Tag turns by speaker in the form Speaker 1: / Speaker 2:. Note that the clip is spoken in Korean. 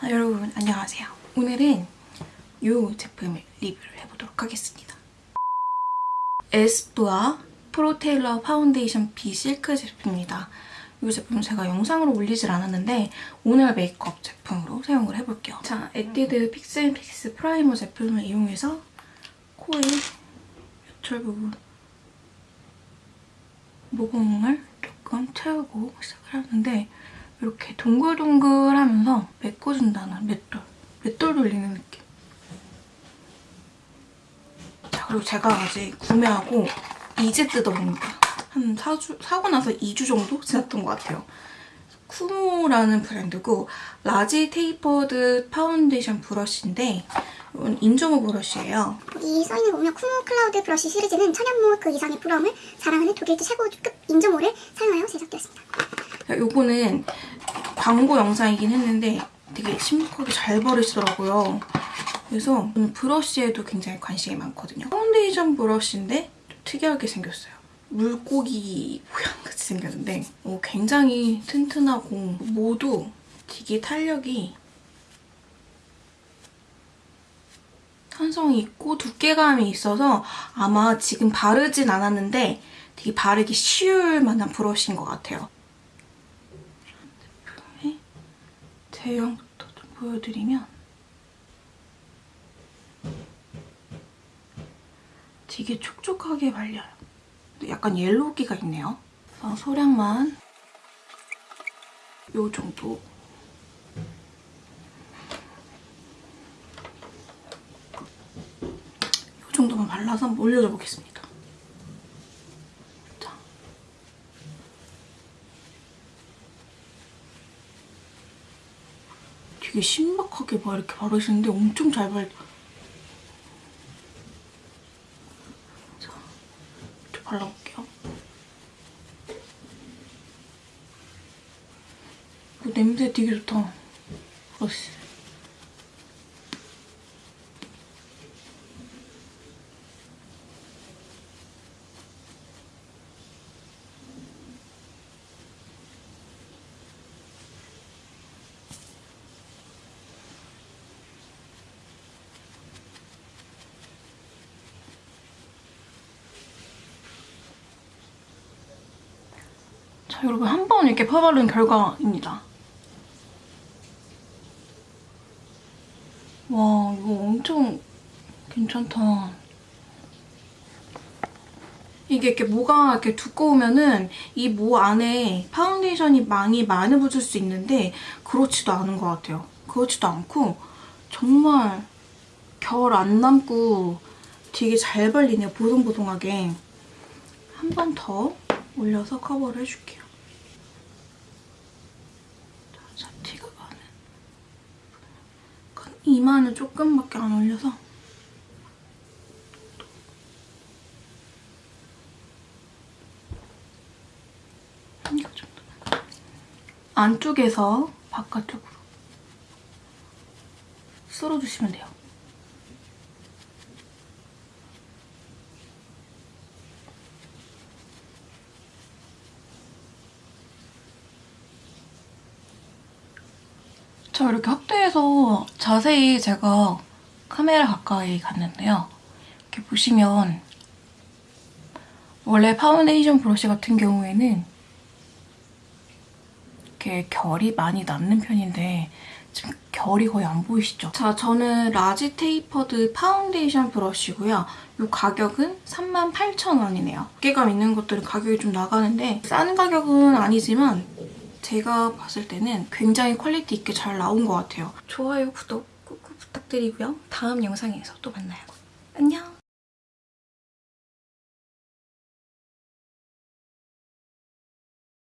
Speaker 1: 자, 여러분 안녕하세요. 오늘은 이 제품을 리뷰를 해보도록 하겠습니다. 에스쁘아 Pro Tailor Foundation Be Silk 제품입니다. 이 제품 제가 영상으로 올리질 않았는데 오늘 메이크업 제품으로 사용을 해볼게요. 자, 에뛰드 Fix & Fix primer 제품을 이용해서 코의 여철 부분 모공을 조금 채우고 시작을 하는데 이렇게 동글동글하면서 메꿔준다는 맷돌, 맷돌 돌리는 느낌. 자, 그리고 제가 아직 구매하고 이제 뜯어봅니다. 한 4주, 사고 나서 2주 정도 지났던 것 같아요. 쿠모라는 브랜드고 large tapered 파운데이션 브러쉬인데 이건 인조모 브러쉬예요.
Speaker 2: 여기 써있는 거 보면 쿠모 클라우드 브러쉬 시리즈는 천연모 그 이상의 부드러움을 자랑하는 독일 최고급 인조모를 사용하여 제작되었습니다.
Speaker 1: 요거는 광고 영상이긴 했는데 되게 신박하게 잘 바르시더라고요. 그래서 저는 브러쉬에도 굉장히 관심이 많거든요. 파운데이션 브러쉬인데 좀 특이하게 생겼어요. 물고기 모양같이 생겼는데 어, 굉장히 튼튼하고 모두 되게 탄력이 탄성이 있고 두께감이 있어서 아마 지금 바르진 않았는데 되게 바르기 쉬울 만한 브러쉬인 것 같아요. 제품의 제형부터 좀 보여드리면 되게 촉촉하게 발려요. 약간 옐로우기가 있네요. 그래서 소량만 요 정도 이 정도만 발라서 한번 올려줘 보겠습니다. 자. 되게 신박하게 막 이렇게 바르시는데 엄청 잘 발... 자, 좀 발라볼게요. 그 냄새 되게 좋다. 브러쉬. 자, 여러분 한 번 이렇게 펴바른 결과입니다. 와, 이거 엄청 괜찮다. 이게 이렇게 모가 이렇게 두꺼우면은 이 모 안에 파운데이션이 많이 많이 묻을 수 있는데 그렇지도 않은 것 같아요. 그렇지도 않고 정말 결 안 남고 되게 잘 발리네요. 보송보송하게. 한 번 더 올려서 커버를 해줄게요. 자, 가는. 약간 이마는 조금밖에 안 올려서 이 정도만. 안쪽에서 바깥쪽으로 쓸어주시면 돼요. 자, 이렇게 확대해서 자세히 제가 카메라 가까이 갔는데요. 이렇게 보시면 원래 파운데이션 브러쉬 같은 경우에는 이렇게 결이 많이 남는 편인데 지금 결이 거의 안 보이시죠? 자, 저는 large tapered 파운데이션 브러쉬고요. 이 가격은 38,000원이네요. 두께감 있는 것들은 가격이 좀 나가는데 싼 가격은 아니지만 제가 봤을 때는 굉장히 퀄리티 있게 잘 나온 것 같아요. 좋아요, 구독 꾹꾹 부탁드리고요. 다음 영상에서 또 만나요. 안녕!